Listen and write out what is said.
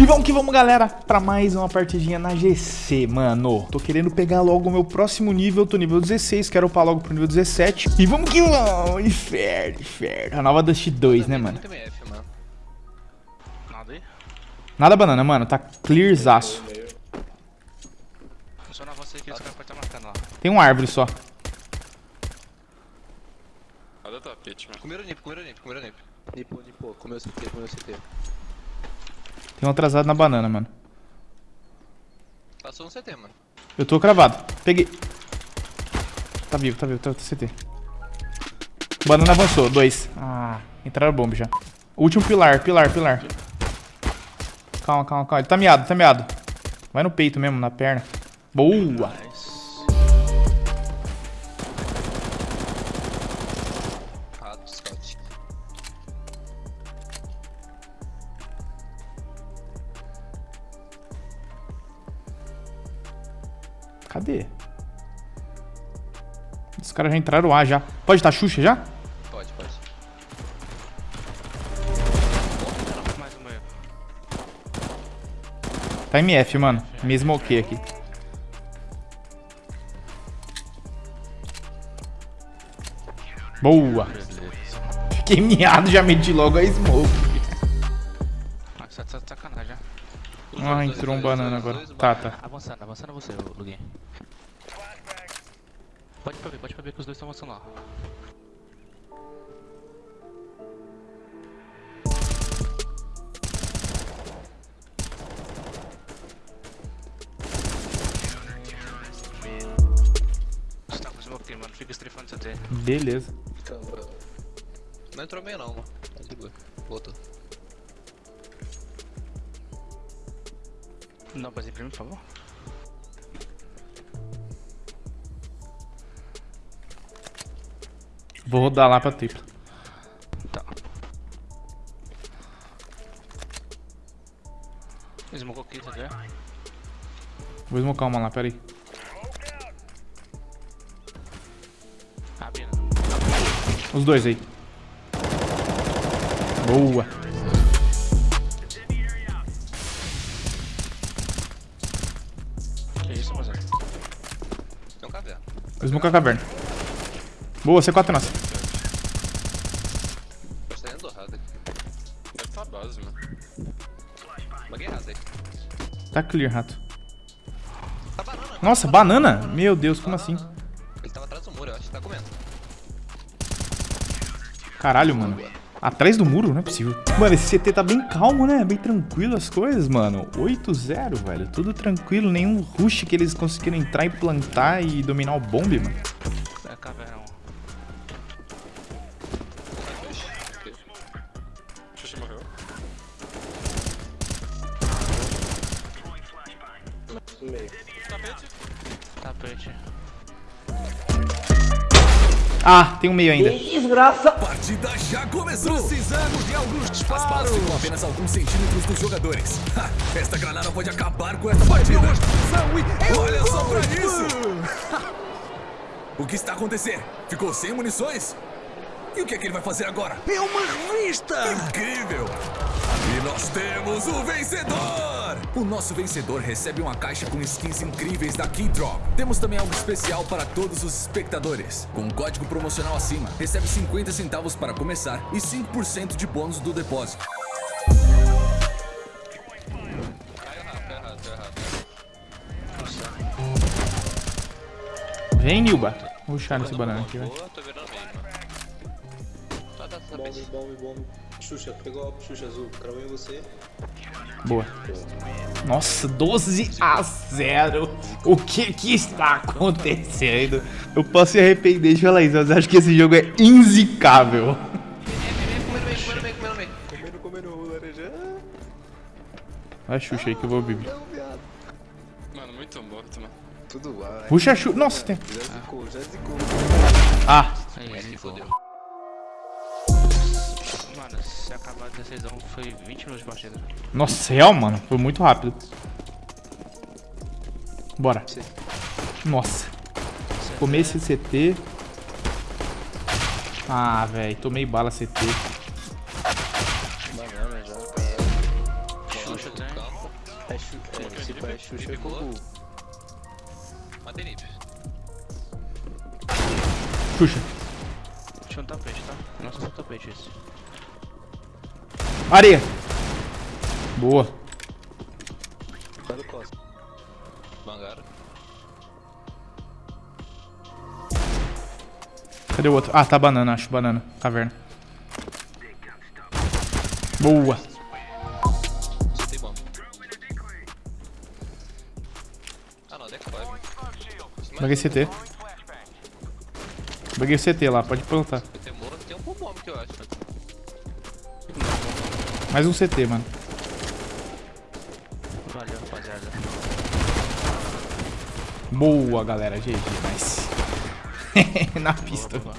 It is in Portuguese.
E vamos que vamos, galera, pra mais uma partidinha na GC, mano. Tô querendo pegar logo o meu próximo nível, tô nível 16, quero upar logo pro nível 17. E vamos que vamos, inferno, inferno. A nova Dust 2, né, mano? Nada aí? Nada banana, mano, tá clearzaço. Funciona você que esse cara pode estar marcando lá. Tem uma árvore só. Cadê o tapete, mano? Comeram nip, comeram nip, comeram nip. Nipo, Nipo, comeu CT, comeu CT. Tem um atrasado na banana, mano. Passou no CT, mano. Eu tô cravado. Peguei. Tá vivo, tá vivo, tá, tá CT. Banana avançou, dois. Ah, entraram bomba já. Último pilar, pilar, pilar. Calma, calma, calma. Ele tá miado, tá miado. Vai no peito mesmo, na perna. Boa. Cadê? Os caras já entraram A já. Pode estar Xuxa já? Pode, pode. Tá MF, mano. Mesmo ok aqui. Boa. Fiquei miado, já meti logo a smoke. Ah, entrou um banana agora. Tá, tá. Avançando, avançando você, Luguinho. Pode pra ver, pode pra ver que os dois estão avançando lá. Você tá. Fica estrifando CT. Beleza. Não entrou meio não, mano. Tá de boa. Voltou. Não, pode ir pra mim, por favor. Vou rodar lá pra tripla. Tá. Smocou aqui, tá vendo? Vou smocar uma lá, peraí. Abrindo. Os dois aí. Boa. Caverna. Vou smocar a caverna. Boa, C4 é nossa. Tô saindo errado aqui. Deve estar a base, mano. Errado aí. Tá clear, rato. Tá banana. Nossa, banana? Meu Deus, como assim? Ele tava atrás do muro, eu acho que tá comendo. Caralho, mano. Atrás do muro? Não é possível. Mano, esse CT tá bem calmo, né? Bem tranquilo as coisas, mano. 8-0, velho. Tudo tranquilo. Nenhum rush que eles conseguiram entrar e plantar e dominar o bombe, mano. É caverna 1. Xuxa morreu. Tapete. Tapete. Ah, tem um meio ainda. A partida já começou! Precisamos de alguns disparos! As balas ficam apenas alguns centímetros dos jogadores. Ha, esta granada pode acabar com esta partida! Olha só pra isso! o que está acontecendo? Ficou sem munições? E o que é que ele vai fazer agora? É uma revista! Incrível! E nós temos o vencedor! O nosso vencedor recebe uma caixa com skins incríveis da Keydrop. Temos também algo especial para todos os espectadores. Com um código promocional acima, recebe 50 centavos para começar e 5% de bônus do depósito. Vem, Nilba. Vou rushar nesse banana aqui, velho. Bombe, bombe, bombe. Xuxa, pegou a Xuxa azul, cravou em você. Boa. Nossa, 12 a 0. O que que está acontecendo? Eu posso me arrepender de falar isso, mas acho que esse jogo é inzicável. Comendo comendo laranja. Vai Xuxa aí que eu vou beber. Mano, muito morto, mano. Tudo lá. Puxa a Xuxa. Nossa, tem. Já zicou, já zicou. Ah, Aí, se fodeu. Mano, se acabar 16 a 1 foi 20 minutos de partida. nossa, real, mano. Foi muito rápido. Bora. Nossa. Comer esse CT. Ah, velho. Tomei bala CT. Banana já. Xuxa tem. É, chu é, se é Xuxa com o Matei nip. Xuxa. Um tapete, tá? Nossa, um tapete esse. Areia. Boa. Cadê o outro? Ah, tá banana, acho. Banana. Caverna. Boa. Ah não, deck 5. Baguei CT. Baguei o CT lá, pode plantar. Tem, um bomb que eu acho. Mais um CT, mano. Valeu, rapaziada. Boa, galera. GG, nice. Na pista. Boa.